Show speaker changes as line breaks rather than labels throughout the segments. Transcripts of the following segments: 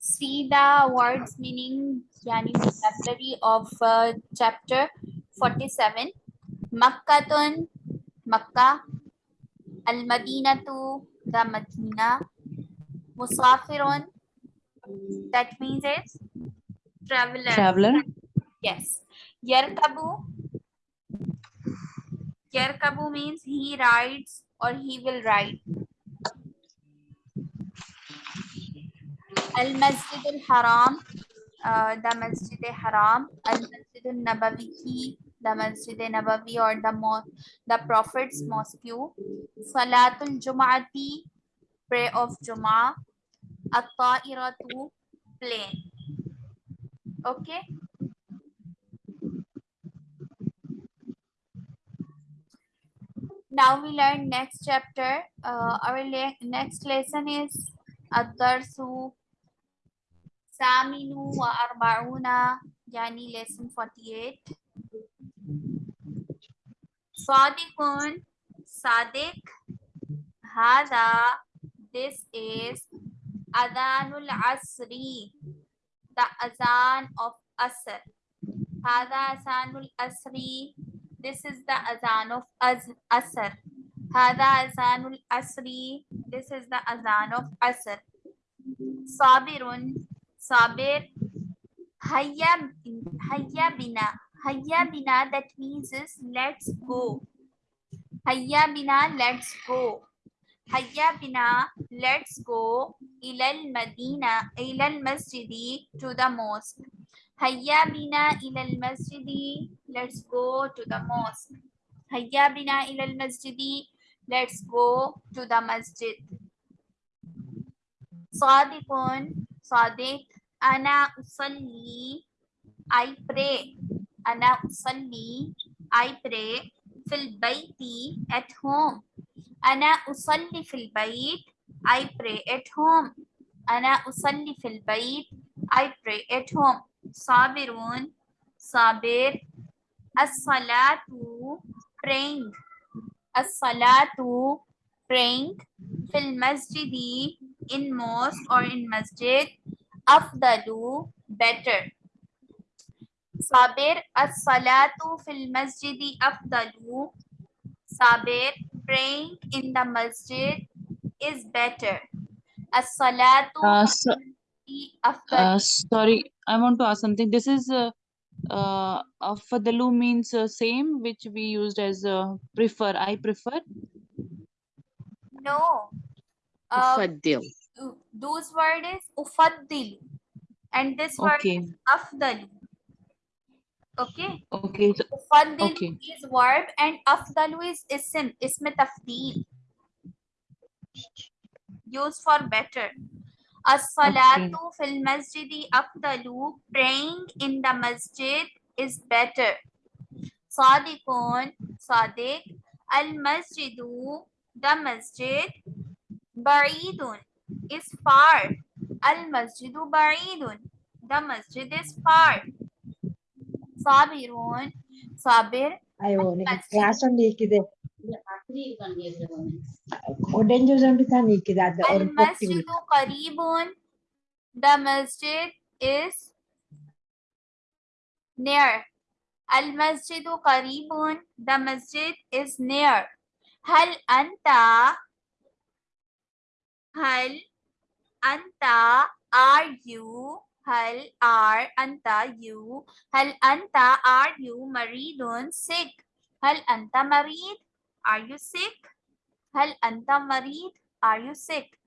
See the words meaning Jani vocabulary of uh, chapter 47. Makkatun, Makkah. Al-Madinatu, the Madina. Musafirun, that means is traveler.
Traveler.
Yes. Yerkabu. Yerkabu means he rides or he will ride. Al-Masjid al-Haram, the Masjid al-Haram, Al-Masjid al-Nabawi, the Masjid nabawi or the, the Prophet's Mosque, Salatul Jum'ati, prayer of Jum'ah, At-Ta'iratu, plane. Okay? Now we learn next chapter. Uh, our le next lesson is Adarsu Saminu wa Arba'una Yani lesson 48 Sadiqun Sadiq Hada This is Adhanul Asri The Azan of Asr. Hada Azanul Asri This is the Azan of Az Asr. Hada Azanul Asri This is the Azan of Asr. Sabirun Sabir Hayya Hayya Bina Hayya Bina that means is let's go. Hayya Bina let's go. Hayya Bina let's go Ilal Madina Ilal Masjidi to the mosque. Hayya Bina Ilal Masjidi let's go to the mosque. Hayya Bina Ilal Masjidi let's go to the masjid. Sadiqun Sadiq Ana usalli I pray Ana usalli I pray fil bayti at home. Ana usalli fil bayt I pray at home. Ana usalli fil bayt I pray at home. Sabirun Sabir. As-salatu praying. As-salatu praying fil masjidi in mosque or in masjid afdalu better. Sabir as-salatu fil masjidi afdalu. Sabir praying in the masjid is better. As-salatu
uh, so, uh, sorry, I want to ask something. This is uh, uh, afdalu means uh, same, which we used as uh, prefer. I prefer.
No. Uh,
Fadil
those word is ufaddil and this word
Okay.
is afdalu okay
Okay. So,
Ufaddil
Okay.
is verb and afdalu is ism, ism tafdeel. Used for better. As-salatu fil masjidi afdalu. Praying in the masjid is better. Sadiqun, Sadiq. Al-masjidu, the masjid. Ba'idun is far. Al masjidu ba'idun. The masjid is far. Sabirun. Sabir.
I won't. liikide. on
the kid. The masjid is near. Al masjidu karibun. The masjid is near. Hal anta Hal anta are you? Hal are anta you? Hal anta are you maridun sick? Hal anta marid? Are you sick? Hal anta marid? Are you sick?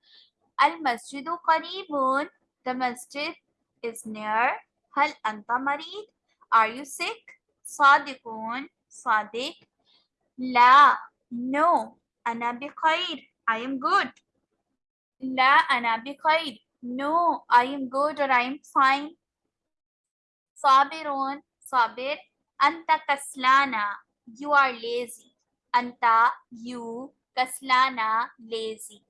Al masjidu qaribun. The masjid is near. Hal anta marid? Are you sick? Sadiqun. Sadiq. La. No. Ana bikhair. I am good. La ana bikhair. No, I am good or I am fine. Sabirun, sabir. Anta kaslana. You are lazy. Anta, you. Kaslana, lazy.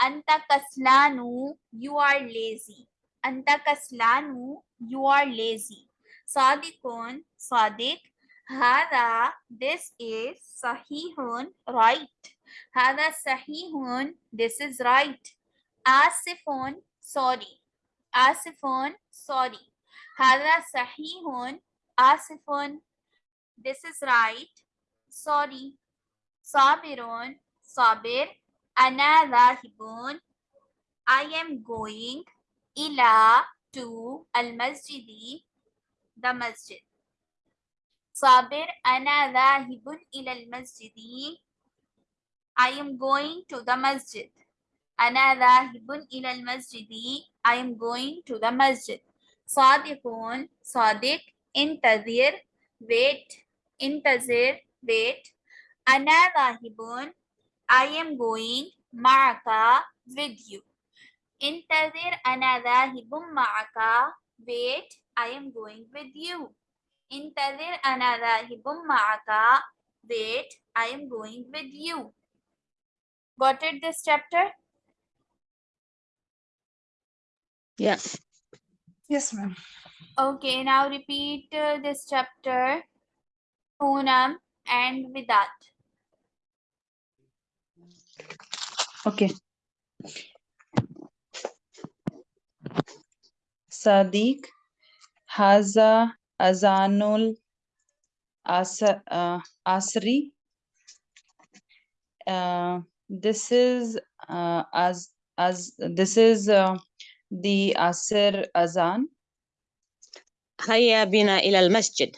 Anta kaslanu, you are lazy. Anta kaslanu, you are lazy. Sadikun, sadik. Hada, this is sahihun, right. Hada sahihun, this is right. آسف sorry آسف sorry هذا صحيح آسف this is right sorry صابر صابر أنا ذاهب I am going إلى to المسجد the masjid صابر أنا ذاهب إلى المسجد I am going to the masjid Ana dhahibun ilal masjidi. I am going to the masjid. Sadiqun, Sadiq, intazir, wait, intazir, wait. Ana dhahibun, I am going, ma'aka, with you. Intazir ana dhahibun ma'aka, wait, I am going with you. Intazir ana dhahibun ma'aka, wait, I am going with you. Got it this chapter?
Yeah.
Yes, ma'am.
okay now repeat uh, this chapter Poonam and Vidat
Okay. Sadiq Haza Azanul Asa, uh, Asri. Uh, this is uh, as as this is uh, the Asr Azan?
Hayya bina ila al-masjid.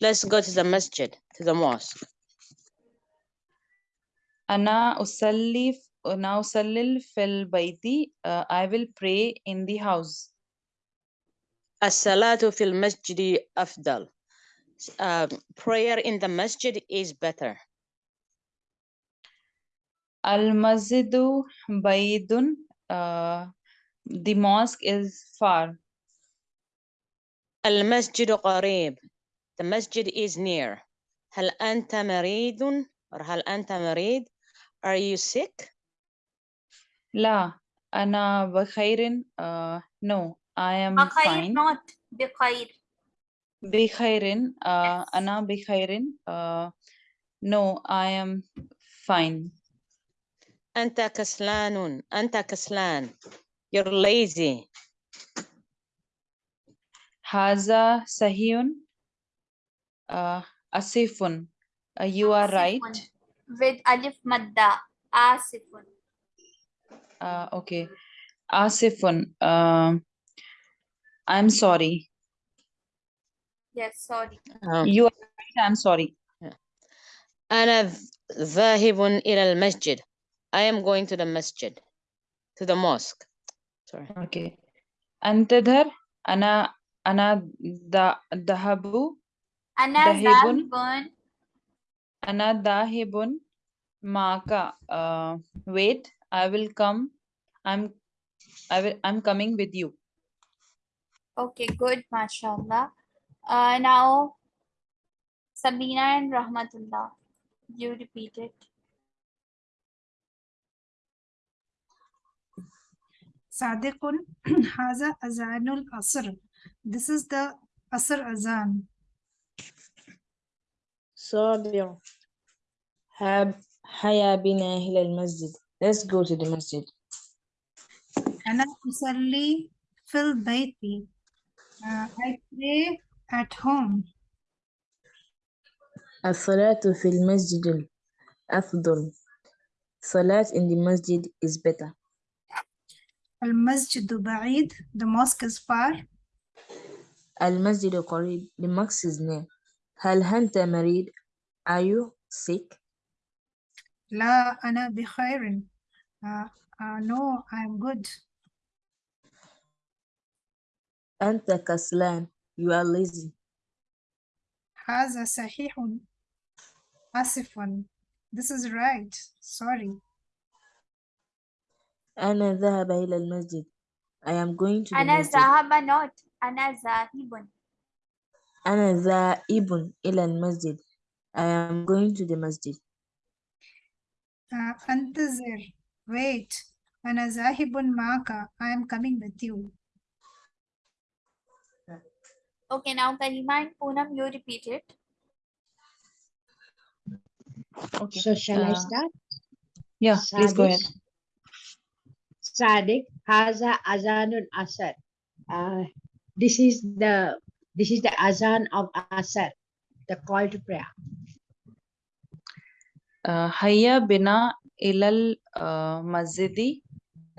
Let's go to the masjid, to the mosque.
Ana usalli now salil fil baiti. Uh, I will pray in the house.
As-salatu fil masjidi afdal. Uh, prayer in the masjid is better.
Al-masjidu baydun. Uh, Uh, the mosque is far.
المسجد قريب. The masjid is near. هل أنت مريض or هل أنت مريض? Are you sick?
لا أنا بخير. Uh, no, I am
بخير
fine.
not بخير
بخير. Uh,
Yes.
أنا بخير. Uh, no, I am fine.
أنت كسلان. أنت كسلان. You're lazy.
Haza sahiyun. Uh, asifun. Uh, you are asifun.
right. With alif madda. Asifun.
Uh, okay. Asifun. Uh, I'm sorry.
Yes, sorry.
Um,
you are right. I'm sorry.
Ana dhahibun ila al-masjid. I am going to the masjid, to the mosque Sorry.
Okay. انتظر أنا أنا ذا- ذهب
أنا
ذاهب.
ذاهب
أنا ذاهب معك. Uh, wait, I will come. I'm I will I'm coming with you.
okay good mashallah uh, now Sabina and Rahmatullah you repeat it
Sadiqun Haza Azanul Asr. This is the Asr Azan.
Sabir. Hab Haya bina ila masjid. Let's go to the masjid.
Ana usalli fil baiti. Uh, I pray at home.
As-salatu fil masjid afdal. Salat in the masjid is better.
المسجد بعيد. The mosque is far.
المسجد قريب the mosque is near هل أنت مريض are you sick
لا أنا بخير. Uh, uh, no, I'm good.
أنت كسلان you are lazy
هذا صحيح. آسف. This is right. Sorry.
أنا ذهب إلى المسجد I am going to the
أنا
masjid
ذهب not أنا ذاهب
أنا ذاهب إلى المسجد I am going to the masjid
Uh, أنتظر. Wait. أنا ذاهب معك. I am coming with you.
okay now Karima and Poonam you repeat it
Okay.
So shall I
Uh,
start?
Yeah, please go ahead.
Sadiq.
Sadiq, Haza Azanul Asr. Uh, this is the this is the Azan of Asr, the call to prayer.
Uh, Hayya bina ilal uh, masjidi.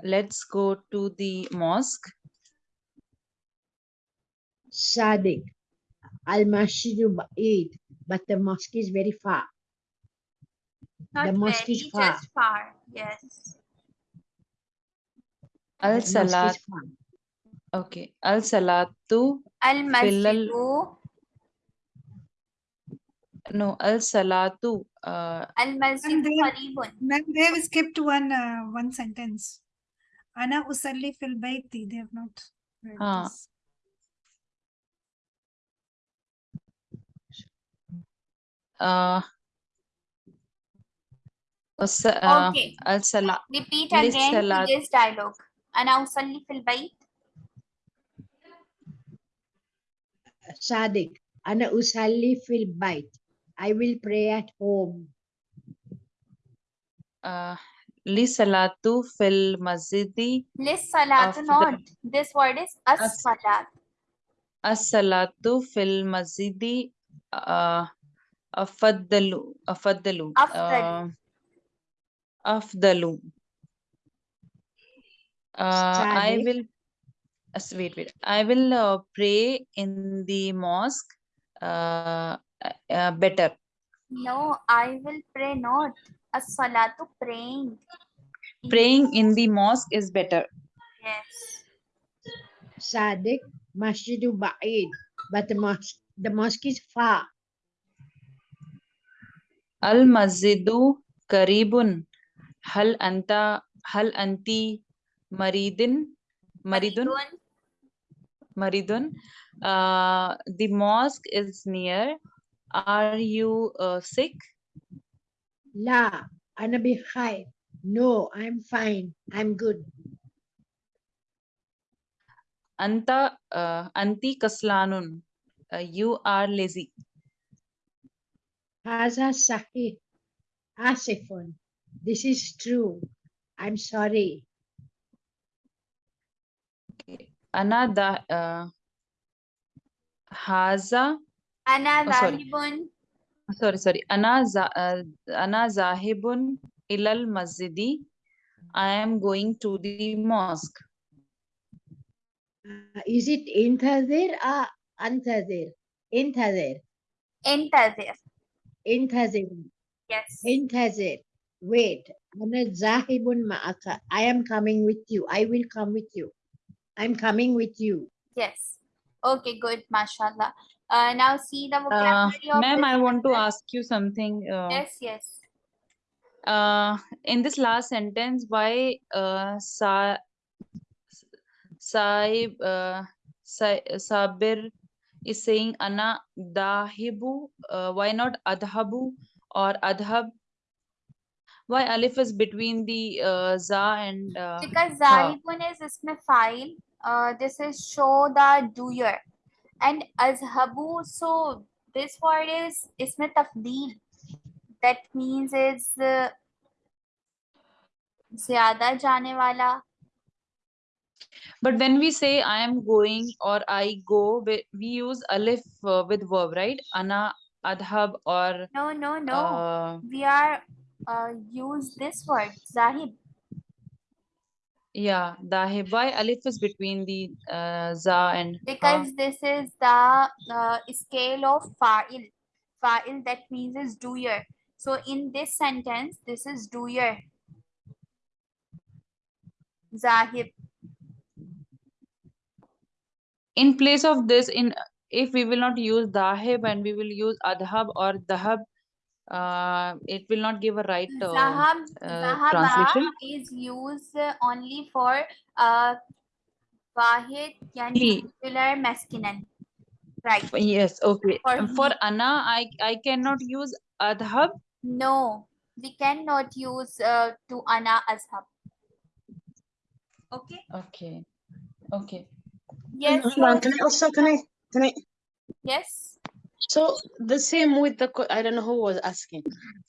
Let's go to the mosque.
Sadiq, Al Masjidu Ba'id, but the mosque is very far.
Not
The mosque is
very,
far.
just far. Yes.
The
Al
mosque is
salat. Okay. Al salatu.
Al
Fillal-
masjidu.
No. Al salatu. Uh,
Al masjidu
there-
qaribun.
Ma'am, they have skipped one uh, one sentence. Ana usalli fil bayti. They have not read
Ah.
this.
uh, uh,
Okay.
al salat.
Repeat again to
salat.
this dialogue. أنا أصلي في البيت.
Sadiq, Ana Usalli fil Bait. I will pray at home.
Uh, li salatu fil masjidi.
للصلاة
After-
not. This word is
As-
as-salat.
As-salatu fil masjidi uh, afaddalu afaddalu
Afdalu.
uh, afdalu uh, I will as- wait wait I will uh, pray in the mosque uh, uh, better
No, I will pray not. As-salatu praying. In-
praying in the mosque is better
Yes.
Sadiq, Masjidu Ba'id, but the mosque, the mosque is far.
al masjidu karibun hal anta hal anti maridin maridun
Maridun.
Maridun. Uh, the mosque is near. Are you uh, sick?
La, Ana bikhair. No, I'm fine. I'm good.
Anta uh, anti kaslanun. Uh, you are lazy.
Haza Sahih. Asifun. This is true. I'm sorry.
Okay. Ana da uh, haza.
Ana
oh,
zahibun.
Sorry, sorry. Ana za uh, ana zahibun ilal masjidi. I am going to the mosque.
Uh, is it intazir or antazir? Intazir.
Intazir.
Intazir.
Yes.
Intazir. Wait. Ana zahibun ma'aka. I am coming with you. I will come with you. I'm coming with you.
Yes. Okay, good. Mashallah. Uh, now see the
Uh,
vocabulary of
Ma'am, I want to ask you something. Uh,
Yes, yes.
uh, in this last sentence, why uh, sa, Saib, uh, Sa- Sabir is saying Ana Dahibu? Uh, why not Adhabu or Adhab? Why Alif is between the uh, Za and uh,
Because
Ha.
Zahibun is isme file. Uh, this is show the doer. And azhabu, so this word is isme tafdeel. That means it's uh, zyada jane wala.
But when we say I am going or I go, we, we use Alif uh, with verb, right? Ana Adhab or
No, no, no.
uh,
we are uh, use this word zahib.
yeah, Dahib. Why Alif is between the uh, Za and Ha?
because this is the uh, scale of fa'il. Fa'il that means is doer. So in this sentence, this is doer. Zahib.
in place of this in if we will not use dahib and we will use adhab or dahab uh, it will not give a right uh,
Zahab,
uh,
zahaba
translation
is used only for uh, wahid yani singular masculine. Right.
yes okay
For
for
he.
ana i i cannot use adhab
No, we cannot use uh, to ana azhab. Okay.
okay okay
Yes.
Can I also, can I, can I,
Yes.
So the same with the, I don't know who was asking.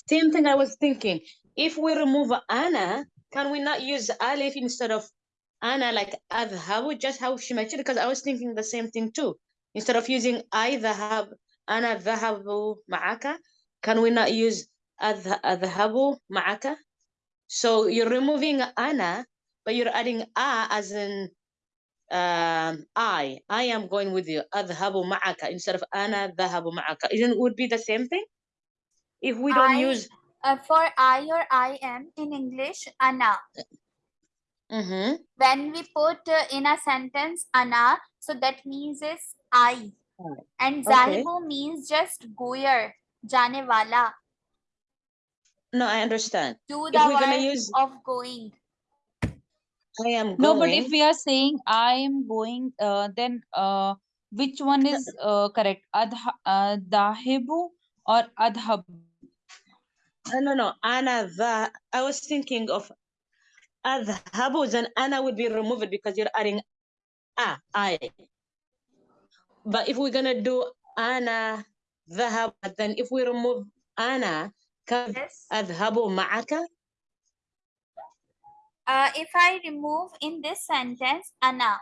Same thing I was thinking. If we remove Anna, can we not use Alif instead of Anna, like adhabu, just how she mentioned, because I was thinking the same thing too. Instead of using I dhahab, ana dhahabu ma'aka, can we not use adh- adhabu ma'aka? So you're removing Anna, but you're adding a as in um, I. I am going with you. Adhabu ma'aka instead of ana dhahabu ma'aka. Isn't it would be the same thing? If we don't
I-
use
Uh, for I or I am in English, ana.
Mhm.
When we put uh, in a sentence ana, so that means is I. And
Okay.
means just goer, jane wala.
No, I understand.
Do
If
the
we're gonna use
of going.
I am
No, but if we are saying I am going, uh, then uh, which one is uh, correct? Adha, uh, dahibu or adhab?
No, no, no. Ana the I was thinking of adhabu, then ana would be removed because you're adding a, I. But if we're gonna do ana dhahab, then if we remove ana, can
Yes.
adhabu ma'aka?
Uh, if I remove in this sentence ana,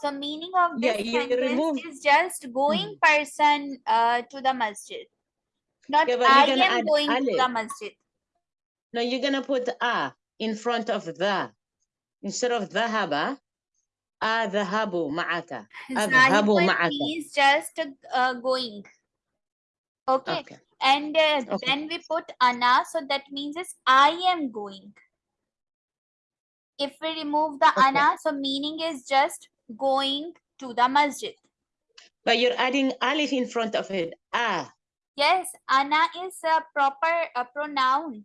so meaning of
Yeah,
this
you
sentence is just going person uh, to the masjid. Not
Yeah,
I am going to the masjid.
No, you're gonna put a in front of the. Instead of dhahaba, adhabu ma'aka. Adhabu ma'aka.
means just uh, going. Okay.
Okay.
And uh,
Okay.
then we put ana, so that means is I am going. If we remove the
Okay.
ana, so meaning is just going to the masjid.
But you're adding alif in front of it. Ah.
Yes, ana is a proper uh, pronoun.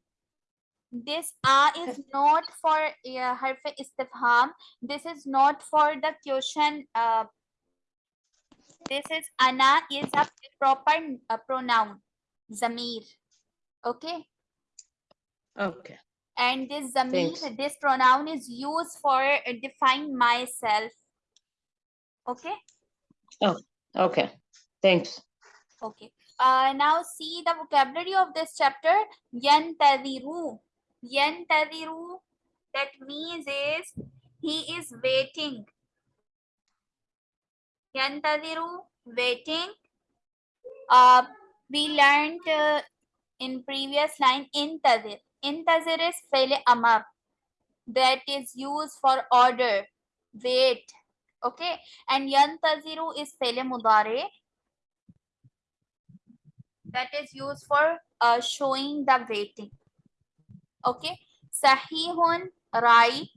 This a is not for uh, harf istifham. This is not for the question. Uh, this is ana is a proper uh, pronoun. Zamir. Okay.
Okay.
And this
Thanks.
this pronoun is used for uh, define myself. Okay.
Oh okay. Thanks.
Okay. Uh, now see the vocabulary of this chapter. Yantadiru. Yantadiru. That means is he is waiting. Yantadiru, waiting. Uh, we learned uh, in previous line in intadir. Intazir is fele amar. That is used for order. Wait. Okay. And yantaziru is fele mudare that is used for uh, showing the waiting. Okay. Sahihun, right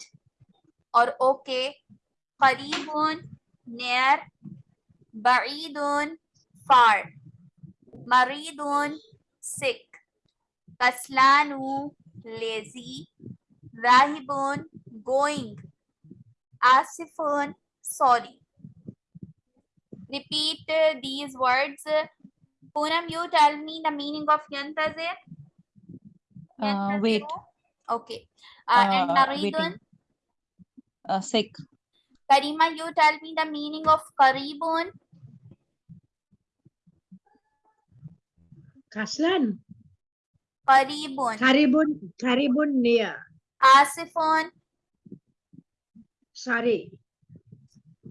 or okay. Qaribun, near. Ba'idun, far. Maridun, sick. Kaslanu, lazy. Rahibun, going. Asifun, sorry. Repeat uh, these words. Poonam, you tell me the meaning of yantazir.
Uh, wait,
Okay. Uh, and
uh,
Naridun.
Uh, sick.
Karima, you tell me the meaning of karibun.
Kaslan.
Karibun.
Karibun. Karibun near.
Asifun.
Sorry.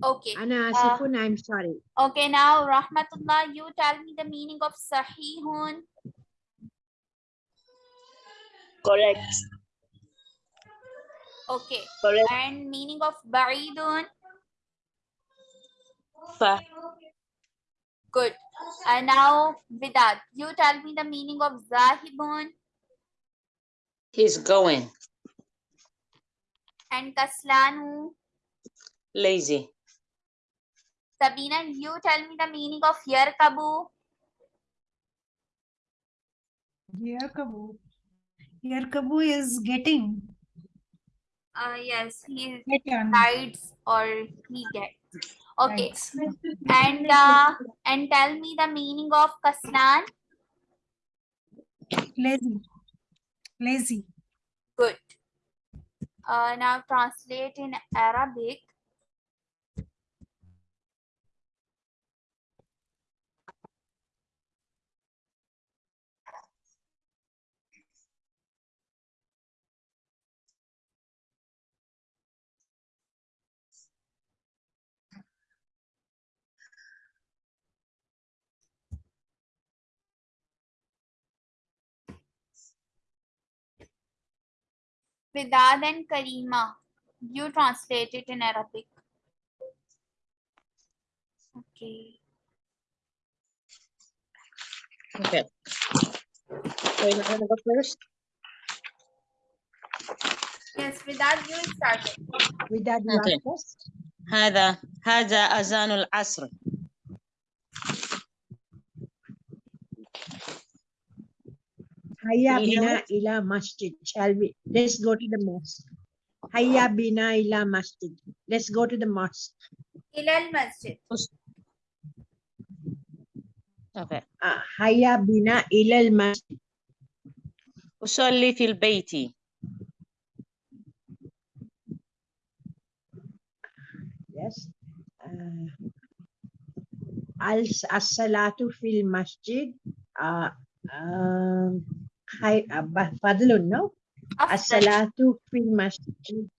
Okay.
Ana uh, asifun, I'm sorry.
Okay, now Rahmatullah, you tell me the meaning of sahihun.
Correct.
Okay.
Correct.
And meaning of ba'idun.
Fa.
Good. And now Vidat, you tell me the meaning of zahibun
He's going.
and kaslanu.
Lazy.
Sabina, you tell me the meaning of yarkabu.
Yarkabu. Yarkabu is getting.
Uh, yes, he
Get on.
rides or he gets. Okay. And uh, and tell me the meaning of kaslan.
Lazy. Lazy.
Good. Uh, now translate in Arabic. Vidad and Karima, you translate it in Arabic. Okay.
Okay. So you want to go first?
Yes, Vidad, you started.
Without you
Okay.
are first.
هذا هذا أذان العصر
Hayya
Can you hear
bina ila masjid. Shall we? Let's go to the mosque. Hayya bina ila masjid. Let's go to the mosque.
Ilal Masjid.
okay.
Uh, hayya bina ila masjid.
أصلي في البيت
Yes. Uh, al as-salatu fil masjid. Uh, um, hay, uh, خي... فضل
النوم
الصلاة في المسجد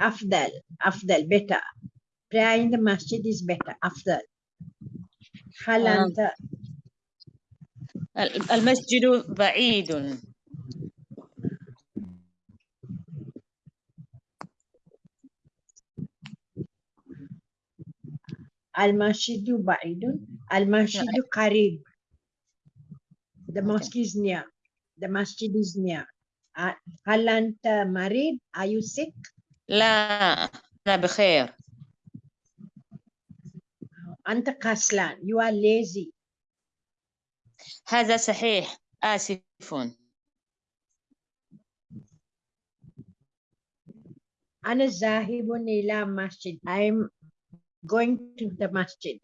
أفضل أفضل better pray in the masjid is better أفضل هل أنت
المسجد بعيد
المسجد بعيد المسجد قريب the mosque is near. The masjid is near. هل أنت مريض are you sick?
لا أنا بخير.
أنت كسلان you are lazy.
هذا صحيح. آسف
أنا ذاهب إلى مسجد. I'm going to the masjid.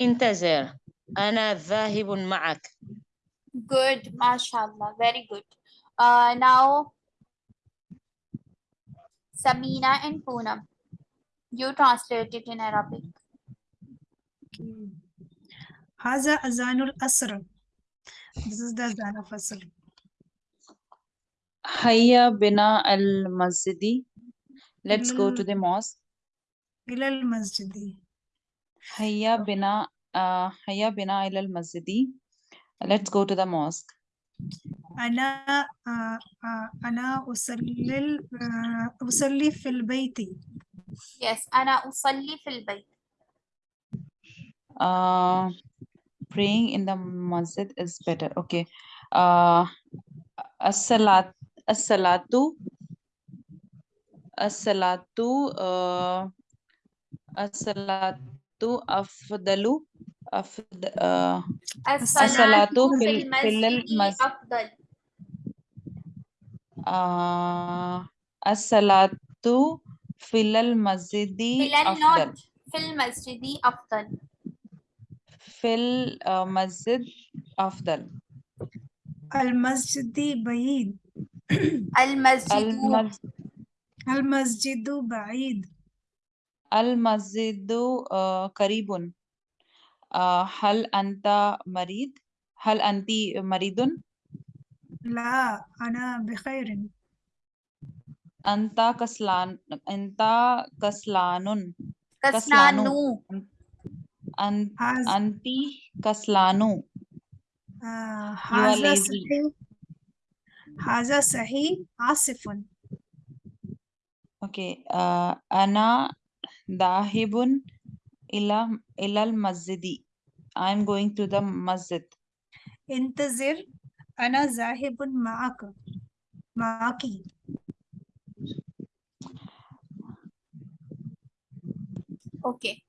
انتظر. أنا ذاهب معك.
Good, mashallah, very good. Uh, now, Samina and Poonam, you translate it in Arabic.
Haza Azanul Asr. This is the Azan of Asr.
Hayya Bina Al Masjidi. Let's go to the mosque.
Ilal Masjidi.
Hayya Bina uh, Hayya Bina Ilal Masjidi. Let's go to the mosque.
أنا آه، آه، أنا أصلي ال- آه، أصلي في البيت
Yes, أنا أصلي في البيت.
Uh, praying in the masjid is better. Okay. Uh, as-salat as-salatu as-salatu uh, as-salatu afdalu
الصلاة في, المسجد أفضل.
الصلاة
في
المسجد
أفضل. في المسجد أفضل.
في المسجد آه، أفضل.
المسجد بعيد.
المسجد
المسجد بعيد.
المسجد آه، قريب. हल
अंता मरीद हल
अंती मरीदुन? ला अना
बखैरिन।
अंता
कसलान
अंता कसलानुन?
कसलानु।
अं,
अंती
कसलानु?
हाजा सही। हाजा सही
आसिफुन। Okay अना दाहिबुन? ila ilal masjidi. I'm going to the masjid.
Intazir ana zahibun ma'ak. Ma'aki.
Okay.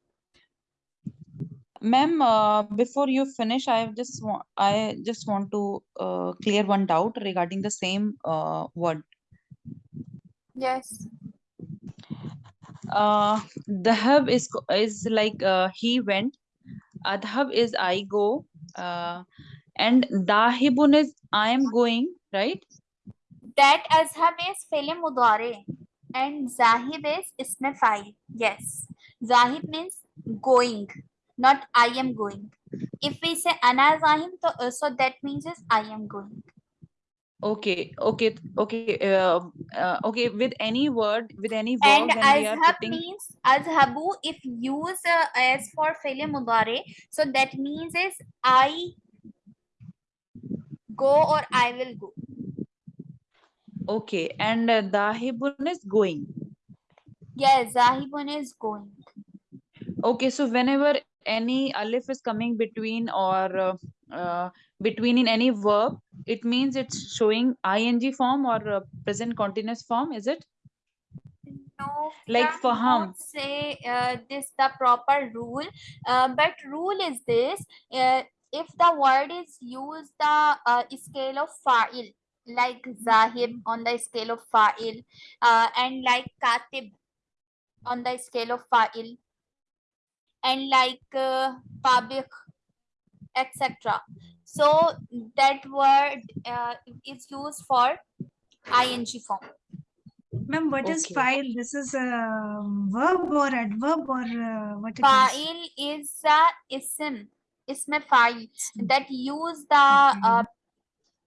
Ma'am, uh, before you finish, I just want I just want to uh, clear one doubt regarding the same uh, word.
Yes.
Uh, Dahab is is like uh, he went. Adhab is I go. Uh, and Dahibun is I am going, right?
That azhab is fi'l mudari and zahib is ism fa'il. Yes. Zahib means going, not I am going. If we say ana Zahim, uh, so that means is I am going.
Okay, okay, okay, uh, uh, okay. With any word, with any verb,
And
when we are
azhab
putting
means azhabu if used uh, as for fi'l mudari, so that means is I go or I will go.
Okay, and uh, dahibun is going.
Yes, Zahibun is going.
Okay, so whenever any alif is coming between or uh, uh, between in any verb, it means it's showing ing form or uh, present continuous form, is it?
No,
Like for
not say uh, this the proper rule, uh, but rule is this: uh, if the word is used the uh, scale of fa'il, like zahib on the scale of fa'il, uh, and like katib on the scale of fa'il, and like uh, etc. So that word uh, is used for ing form.
Ma'am, what is
Okay.
file? This is a verb or adverb or uh, what it is?
Fa'il is a ism, ism fa'il that use the uh,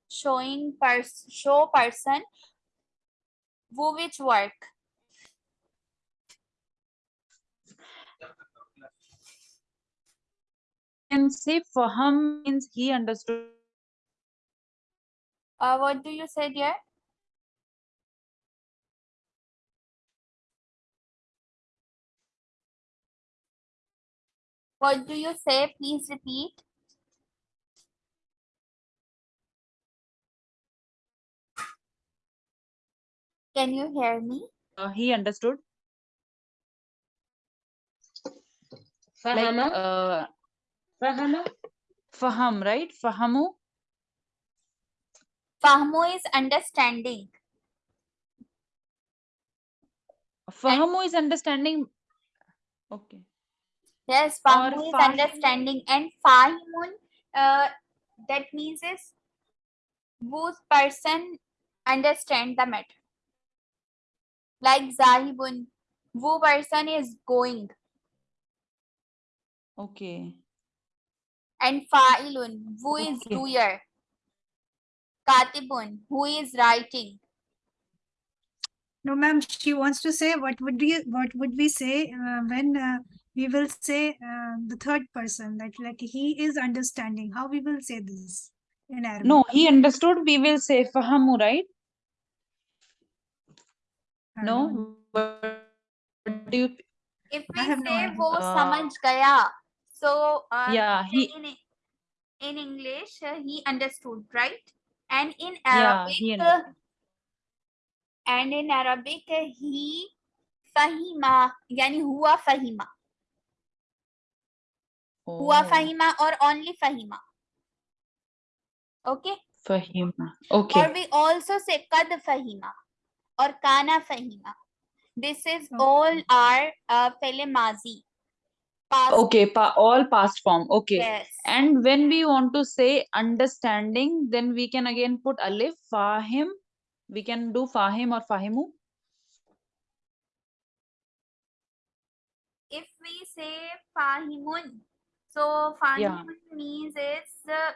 showing pers show person who which work.
And say faham means he understood.
Uh, what do you say dear? What do you say? Please repeat. Can you hear me?
Uh, he understood. Like
Fahama,
uh,
fahama,
faham, right? Fahamu.
Fahamu is understanding.
Fahamu is understanding. Okay.
Yes,
Or
Fahmu is
fahimu.
understanding and Fahimun uh, that means is whose person understand the matter. Like Zahibun, who person is going
Okay.
And Fa'ilun, who is
Okay.
doer. Katibun, who is writing.
No, ma'am, she wants to say what would we what would we say uh, when uh, we will say uh, the third person that like he is understanding. How we will say this in Arabic?
No, he understood. We will say fahamu, right?
I don't.
No. What do you?
If
I
we
have no
say
idea.
wo samajh gaya, so uh,
Yeah, he.
in, in English uh, he understood, right? And in
Yeah,
Arabic,
he
uh, and in Arabic uh, he fahima, yani huwa fahima. Huwa
Oh,
fahima or only fahima. Okay.
fahima. Okay.
Or we also say kad fahima or kana fahima. This is all our uh, fele mazi. Past
Okay. Pa all past form. Okay.
yes.
And when we want to say understanding, then we can again put alif, fahim. We can do fahim or fahimu.
if we say fahimun, so
Yeah.
fahimun means it's uh,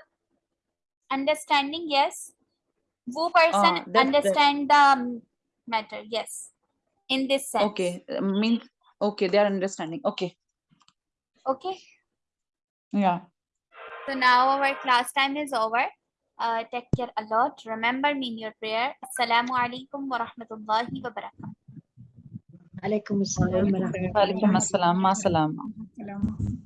understanding, yes. Who person
Ah, that- that-
understand the um, matter, yes. In this sense.
Okay. Means okay. They are understanding. Okay.
Okay.
Yeah.
So now our class time is over. Uh, take care a lot. Remember me in your prayer. Assalamu alaikum wa rahmatullahi wa barakatuh.
Alaikum assalam wa rahmatullahi
Walaikum assalam. Ma salama.
Salam.